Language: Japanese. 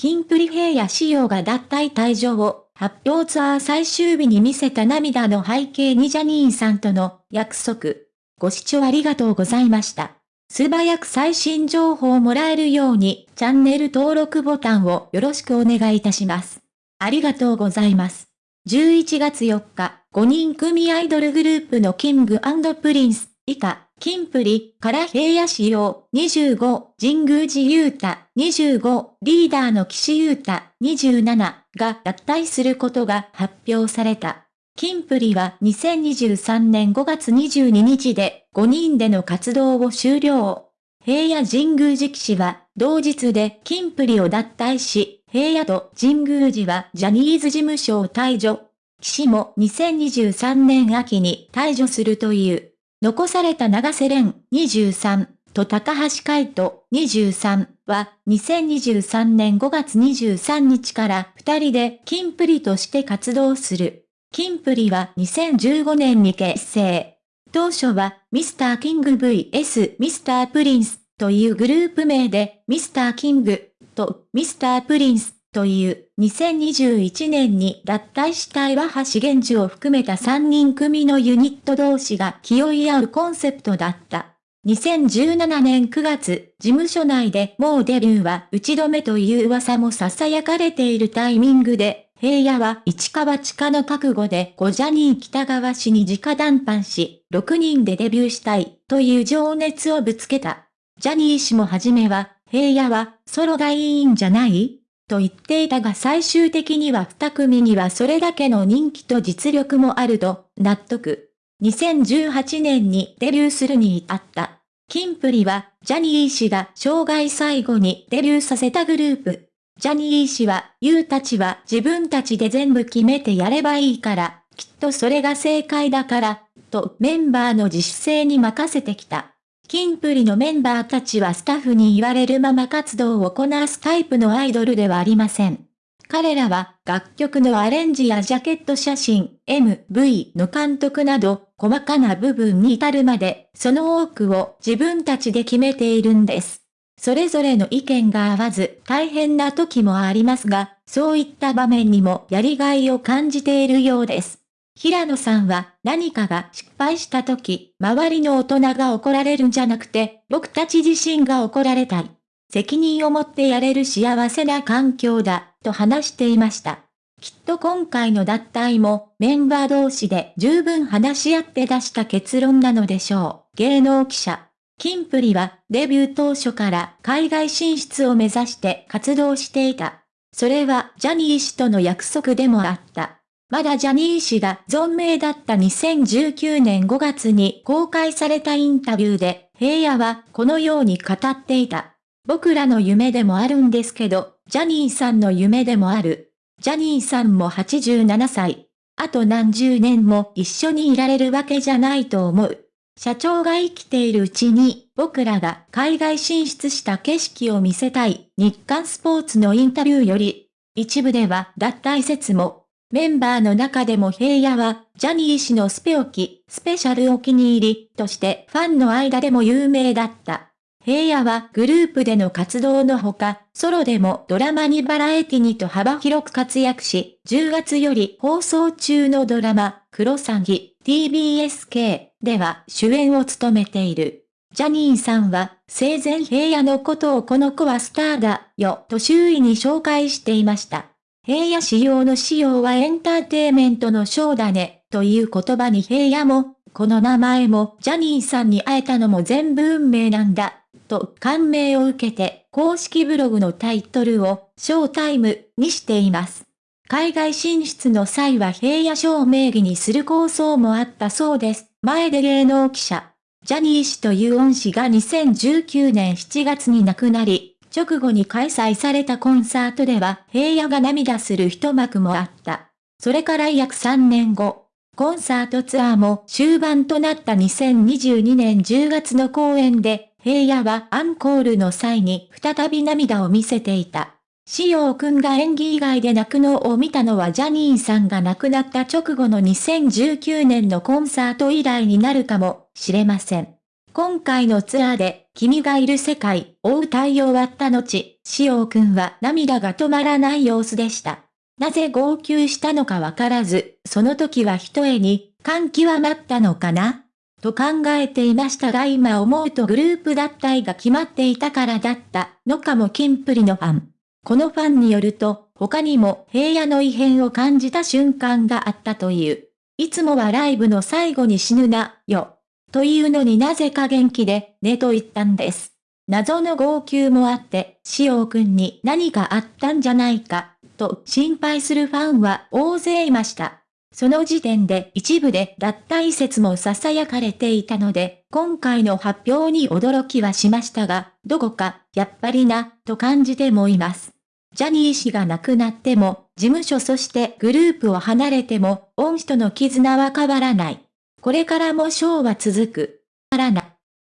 キンプリ平野紫耀が脱退退所を発表ツアー最終日に見せた涙の背景にジャニーさんとの約束。ご視聴ありがとうございました。素早く最新情報をもらえるようにチャンネル登録ボタンをよろしくお願いいたします。ありがとうございます。11月4日、5人組アイドルグループのキングプリンス以下、キンプリから平野仕様25、神宮寺勇太25、リーダーの岸優太27が脱退することが発表された。キンプリは2023年5月22日で5人での活動を終了。平野神宮寺騎士は同日でキンプリを脱退し、平野と神宮寺はジャニーズ事務所を退場。騎士も2023年秋に退場するという。残された長瀬廉23と高橋海人23は2023年5月23日から2人でキンプリとして活動する。キンプリは2015年に結成。当初はミスターキング vs ミスタープリンスというグループ名でミスターキングとミスタープリンスという2021年に脱退した岩橋源氏を含めた3人組のユニット同士が気負い合うコンセプトだった。2017年9月、事務所内でもうデビューは打ち止めという噂も囁かれているタイミングで、平野は市川地下の覚悟でゴジャニー北川氏に直談判し、6人でデビューしたいという情熱をぶつけた。ジャニー氏もはじめは、平野はソロがいいんじゃない？と言っていたが最終的には二組にはそれだけの人気と実力もあると納得。2018年にデビューするに至った。キンプリは、ジャニー氏が生涯最後にデビューさせたグループ。ジャニー氏は、ユうたちは自分たちで全部決めてやればいいから、きっとそれが正解だから、とメンバーの自主性に任せてきた。キンプリのメンバーたちはスタッフに言われるまま活動をこなすタイプのアイドルではありません。彼らは楽曲のアレンジやジャケット写真、MV の監督など細かな部分に至るまでその多くを自分たちで決めているんです。それぞれの意見が合わず大変な時もありますが、そういった場面にもやりがいを感じているようです。平野さんは何かが失敗した時、周りの大人が怒られるんじゃなくて、僕たち自身が怒られたい。責任を持ってやれる幸せな環境だ、と話していました。きっと今回の脱退もメンバー同士で十分話し合って出した結論なのでしょう。芸能記者。キンプリはデビュー当初から海外進出を目指して活動していた。それはジャニー氏との約束でもあった。まだジャニー氏が存命だった2019年5月に公開されたインタビューで、平野はこのように語っていた。僕らの夢でもあるんですけど、ジャニーさんの夢でもある。ジャニーさんも87歳。あと何十年も一緒にいられるわけじゃないと思う。社長が生きているうちに、僕らが海外進出した景色を見せたい、日刊スポーツのインタビューより、一部では脱退説もメンバーの中でも平野は、ジャニー氏のスペオキ、スペシャルお気に入りとしてファンの間でも有名だった。平野はグループでの活動のほか、ソロでもドラマにバラエティにと幅広く活躍し、10月より放送中のドラマ、クロサギ、TBSK では主演を務めている。ジャニーさんは生前平野のことをこの子はスターだよと周囲に紹介していました。平野仕様の仕様はエンターテイメントのショーだね、という言葉に平野も、この名前もジャニーさんに会えたのも全部運命なんだ、と感銘を受けて、公式ブログのタイトルを、ショータイムにしています。海外進出の際は平野賞名義にする構想もあったそうです。前で芸能記者。ジャニー氏という恩師が2019年7月に亡くなり、直後に開催されたコンサートでは平野が涙する一幕もあった。それから約3年後、コンサートツアーも終盤となった2022年10月の公演で、平野はアンコールの際に再び涙を見せていた。しようくんが演技以外で泣くのを見たのはジャニーさんが亡くなった直後の2019年のコンサート以来になるかもしれません。今回のツアーで君がいる世界、を歌い終わった後、しおくんは涙が止まらない様子でした。なぜ号泣したのかわからず、その時は一重に、感極まったのかな？と考えていましたが今思うとグループ脱退が決まっていたからだったのかもキンプリのファン。このファンによると、他にも平野の異変を感じた瞬間があったという。いつもはライブの最後に死ぬな、よ。というのになぜか元気で、ねと言ったんです。謎の号泣もあって、しおくんに何かあったんじゃないか、と心配するファンは大勢いました。その時点で一部で脱退説も囁かれていたので、今回の発表に驚きはしましたが、どこか、やっぱりな、と感じてもいます。ジャニー氏が亡くなっても、事務所そしてグループを離れても、恩師との絆は変わらない。これからもショーは続く。からな。